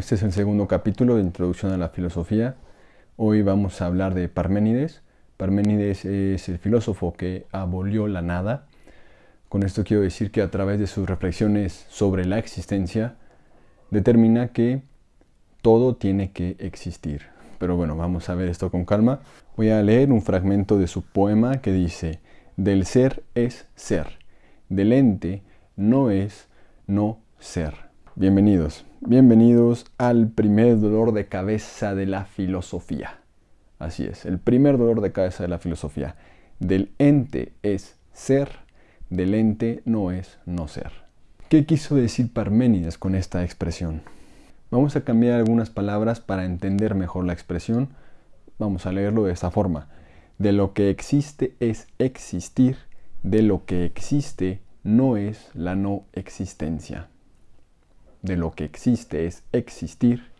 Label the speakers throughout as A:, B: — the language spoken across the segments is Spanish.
A: Este es el segundo capítulo de Introducción a la Filosofía. Hoy vamos a hablar de Parménides. Parménides es el filósofo que abolió la nada. Con esto quiero decir que a través de sus reflexiones sobre la existencia, determina que todo tiene que existir. Pero bueno, vamos a ver esto con calma. Voy a leer un fragmento de su poema que dice, del ser es ser, del ente no es no ser. Bienvenidos, bienvenidos al primer dolor de cabeza de la filosofía. Así es, el primer dolor de cabeza de la filosofía. Del ente es ser, del ente no es no ser. ¿Qué quiso decir Parménides con esta expresión? Vamos a cambiar algunas palabras para entender mejor la expresión. Vamos a leerlo de esta forma. De lo que existe es existir, de lo que existe no es la no existencia. De lo que existe es existir,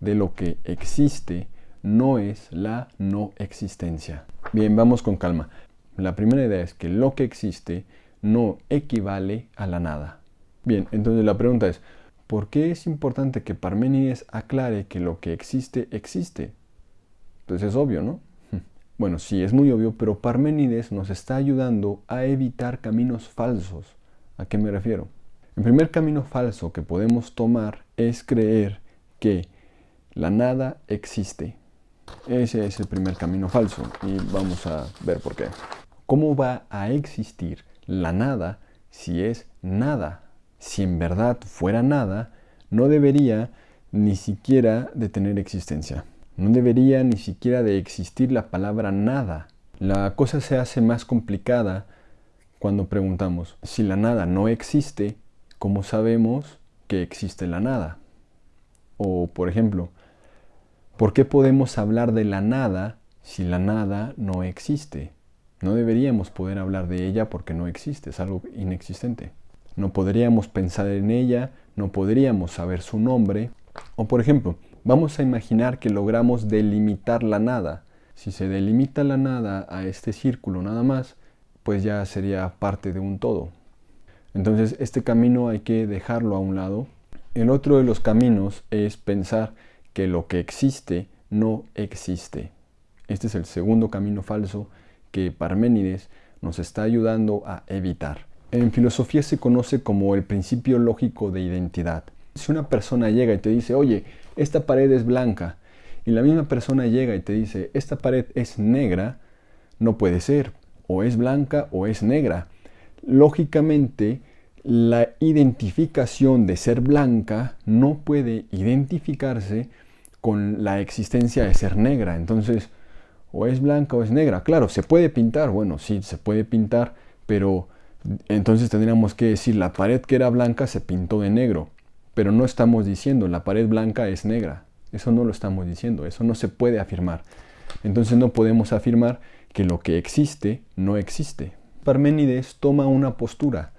A: de lo que existe no es la no existencia. Bien, vamos con calma. La primera idea es que lo que existe no equivale a la nada. Bien, entonces la pregunta es, ¿por qué es importante que Parménides aclare que lo que existe existe? Pues es obvio, ¿no? Bueno, sí, es muy obvio, pero Parménides nos está ayudando a evitar caminos falsos. ¿A qué me refiero? El primer camino falso que podemos tomar es creer que la nada existe. Ese es el primer camino falso y vamos a ver por qué. ¿Cómo va a existir la nada si es nada? Si en verdad fuera nada, no debería ni siquiera de tener existencia. No debería ni siquiera de existir la palabra nada. La cosa se hace más complicada cuando preguntamos, si la nada no existe, ¿cómo sabemos que existe la nada? O, por ejemplo, ¿Por qué podemos hablar de la nada si la nada no existe? No deberíamos poder hablar de ella porque no existe, es algo inexistente. No podríamos pensar en ella, no podríamos saber su nombre. O por ejemplo, vamos a imaginar que logramos delimitar la nada. Si se delimita la nada a este círculo nada más, pues ya sería parte de un todo. Entonces este camino hay que dejarlo a un lado. El otro de los caminos es pensar que lo que existe no existe. Este es el segundo camino falso que Parménides nos está ayudando a evitar. En filosofía se conoce como el principio lógico de identidad. Si una persona llega y te dice, oye, esta pared es blanca, y la misma persona llega y te dice, esta pared es negra, no puede ser, o es blanca o es negra. Lógicamente, la identificación de ser blanca no puede identificarse con la existencia de ser negra. Entonces, o es blanca o es negra. Claro, se puede pintar, bueno, sí, se puede pintar, pero entonces tendríamos que decir la pared que era blanca se pintó de negro. Pero no estamos diciendo la pared blanca es negra. Eso no lo estamos diciendo, eso no se puede afirmar. Entonces no podemos afirmar que lo que existe no existe. Parménides toma una postura.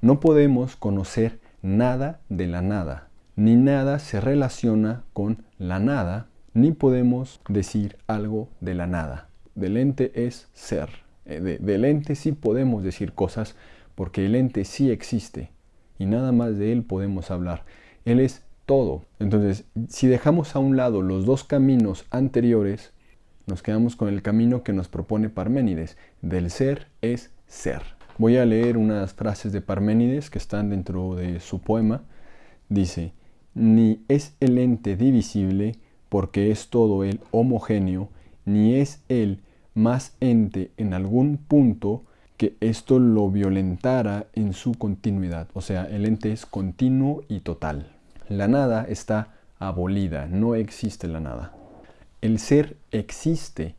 A: No podemos conocer nada de la nada ni nada se relaciona con la nada, ni podemos decir algo de la nada. Del ente es ser. Eh, del ente sí podemos decir cosas porque el ente sí existe y nada más de él podemos hablar. Él es todo. Entonces, si dejamos a un lado los dos caminos anteriores, nos quedamos con el camino que nos propone Parménides. Del ser es ser. Voy a leer unas frases de Parménides que están dentro de su poema. Dice, ni es el ente divisible, porque es todo el homogéneo, ni es el más ente en algún punto que esto lo violentara en su continuidad. O sea, el ente es continuo y total. La nada está abolida, no existe la nada. El ser existe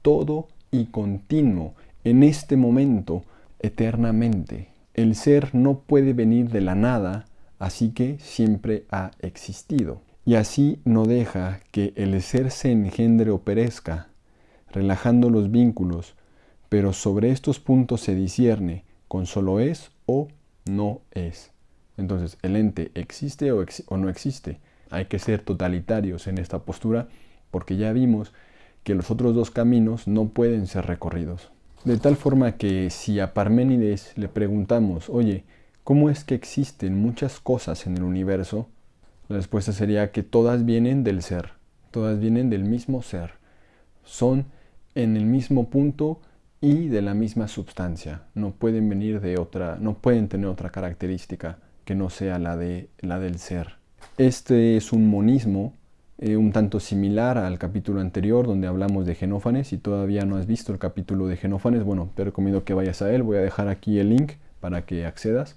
A: todo y continuo en este momento eternamente. El ser no puede venir de la nada así que siempre ha existido. Y así no deja que el ser se engendre o perezca, relajando los vínculos, pero sobre estos puntos se discierne con solo es o no es. Entonces, ¿el ente existe o, o no existe? Hay que ser totalitarios en esta postura porque ya vimos que los otros dos caminos no pueden ser recorridos. De tal forma que si a Parménides le preguntamos, oye, cómo es que existen muchas cosas en el universo, La respuesta sería que todas vienen del ser, todas vienen del mismo ser. Son en el mismo punto y de la misma sustancia. No pueden venir de otra, no pueden tener otra característica que no sea la, de, la del ser. Este es un monismo eh, un tanto similar al capítulo anterior donde hablamos de Genófanes. Si todavía no has visto el capítulo de Genófanes, bueno, te recomiendo que vayas a él. Voy a dejar aquí el link para que accedas.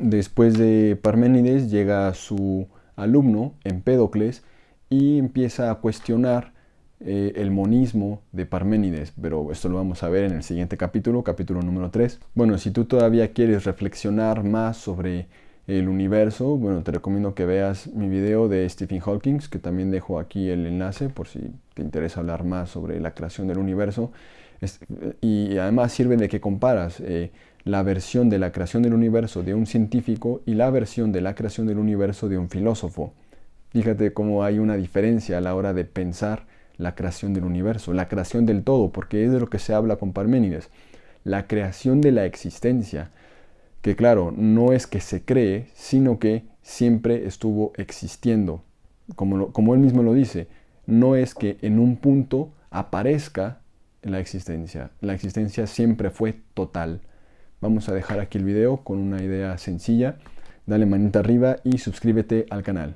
A: Después de Parménides llega su alumno, Empédocles, y empieza a cuestionar eh, el monismo de Parménides, pero esto lo vamos a ver en el siguiente capítulo, capítulo número 3. Bueno, si tú todavía quieres reflexionar más sobre el universo, bueno, te recomiendo que veas mi video de Stephen Hawking, que también dejo aquí el enlace por si te interesa hablar más sobre la creación del universo. y además sirve de que comparas eh, la versión de la creación del universo de un científico y la versión de la creación del universo de un filósofo. Fíjate cómo hay una diferencia a la hora de pensar la creación del universo, la creación del todo, porque es de lo que se habla con Parménides, la creación de la existencia, que claro, no es que se cree, sino que siempre estuvo existiendo. Como, como él mismo lo dice, no es que en un punto aparezca la existencia, la existencia siempre fue total. Vamos a dejar aquí el video con una idea sencilla. Dale manita arriba y suscríbete al canal.